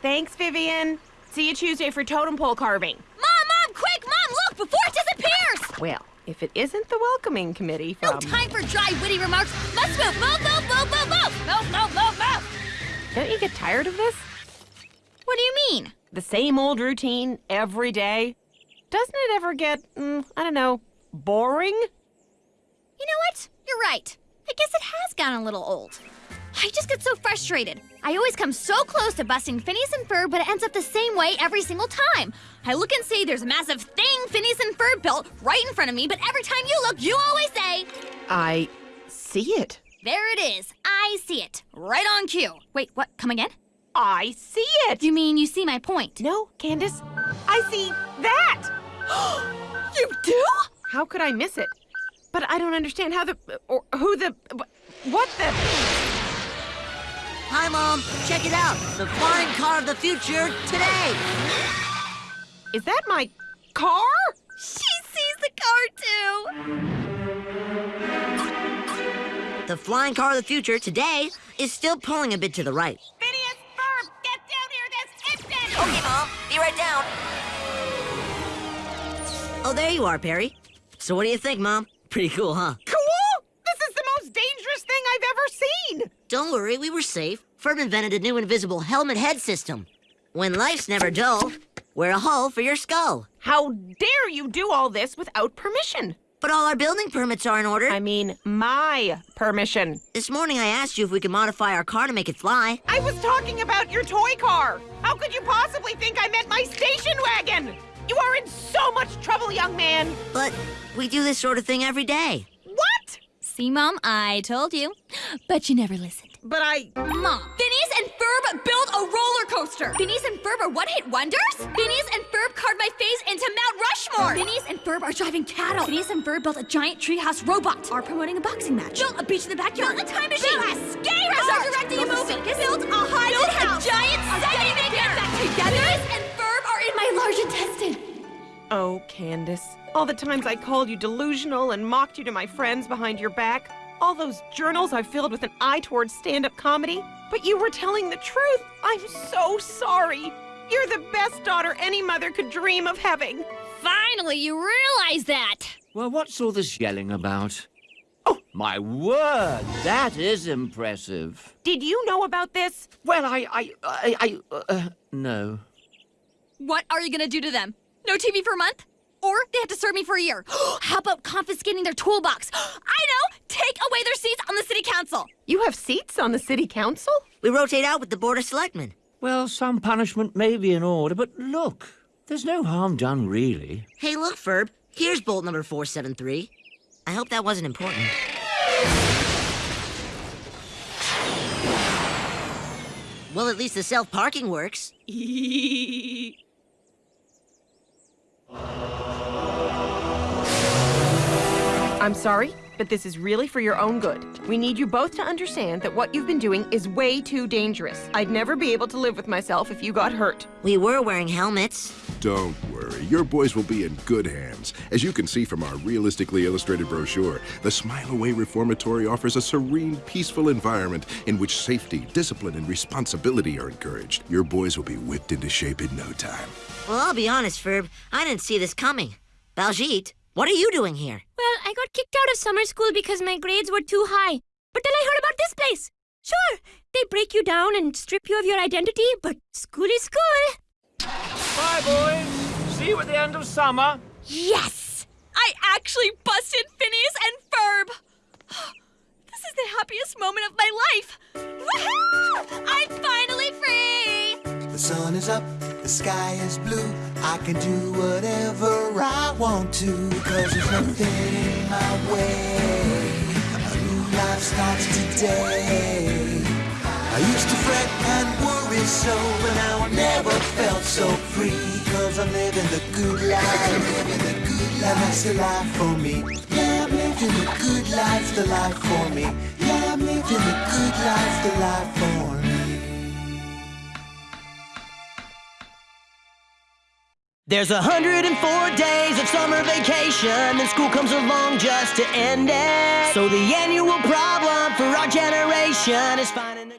Thanks, Vivian. See you Tuesday for totem pole carving. Mom, Mom, quick, Mom, look, before it disappears! Well, if it isn't the welcoming committee No time for dry, witty remarks. Let's move, move, move, move, move, move! Move, move, move, move! Don't you get tired of this? What do you mean? The same old routine every day? Doesn't it ever get, mm, I don't know, boring? You know what? You're right. I guess it has gotten a little old. I just get so frustrated. I always come so close to busting Phineas and Ferb, but it ends up the same way every single time. I look and see there's a massive thing Phineas and Ferb built right in front of me, but every time you look, you always say, I see it. There it is. I see it. Right on cue. Wait, what? Come again? I see it. You mean you see my point? No, Candace, I see that. You do? How could I miss it? But I don't understand how the, or who the, what the. Hi, Mom. Check it out. The flying car of the future today. Is that my car? She sees the car too. The flying car of the future today is still pulling a bit to the right. Phineas Ferb, get down here. That's instant! Okay, Mom. Be right down. Oh, there you are, Perry. So what do you think, Mom? Pretty cool, huh? Cool? This is the most dangerous thing I've ever seen. Don't worry, we were safe. Ferb invented a new invisible helmet head system. When life's never dull, wear a hull for your skull. How dare you do all this without permission? But all our building permits are in order. I mean, my permission. This morning I asked you if we could modify our car to make it fly. I was talking about your toy car. How could you possibly think I meant my station wagon? You are in so much trouble, young man. But we do this sort of thing every day. What? See, Mom, I told you. But you never listened. But I. Mom, Phineas and Ferb built a roller coaster. Phineas and Ferb are one-hit wonders? Phineas and Ferb carved my face into Mount Rushmore. Phineas and Ferb are driving cattle. Phineas and Ferb built a giant treehouse robot. Are promoting a boxing match. Built a beach in the backyard. Built a time machine. Built a skate resort. Are directing a movie. Built a haunted built house. a giant Sega. Get back together. Phineas and Ferb are in my large intestine. Oh, Candace. All the times I called you delusional and mocked you to my friends behind your back. All those journals I filled with an eye towards stand up comedy. But you were telling the truth. I'm so sorry. You're the best daughter any mother could dream of having. Finally, you realize that. Well, what's all this yelling about? Oh, my word, that is impressive. Did you know about this? Well, I, I, I, I uh, no. What are you gonna do to them? No TV for a month? Or they have to serve me for a year. How about confiscating their toolbox? I know! Take away their seats on the city council. You have seats on the city council? We rotate out with the Board of Selectmen. Well, some punishment may be in order, but look, there's no harm done, really. Hey, look, Ferb. Here's bolt number 473. I hope that wasn't important. Well, at least the self-parking works. I'm sorry, but this is really for your own good. We need you both to understand that what you've been doing is way too dangerous. I'd never be able to live with myself if you got hurt. We were wearing helmets. Don't worry, your boys will be in good hands. As you can see from our realistically illustrated brochure, the Smile Away Reformatory offers a serene, peaceful environment in which safety, discipline, and responsibility are encouraged. Your boys will be whipped into shape in no time. Well, I'll be honest, Ferb. I didn't see this coming. Baljeet, what are you doing here? Well, I got kicked out of summer school because my grades were too high. But then I heard about this place. Sure, they break you down and strip you of your identity, but school is school. Bye, boys. See you at the end of summer. Yes! I actually busted Phineas and Ferb! This is the happiest moment of my life! Sun is up, the sky is blue. I can do whatever I want to, cause there's nothing in my way. A new life starts today. I used to fret and worry so, but now I never felt so free. Cause I'm living the good life, I'm living the good life. That's the life for me. Yeah, I'm living the good life, the life for me. Yeah, I'm living the good life, the life for me. There's 104 days of summer vacation, then school comes along just to end it. So the annual problem for our generation is finding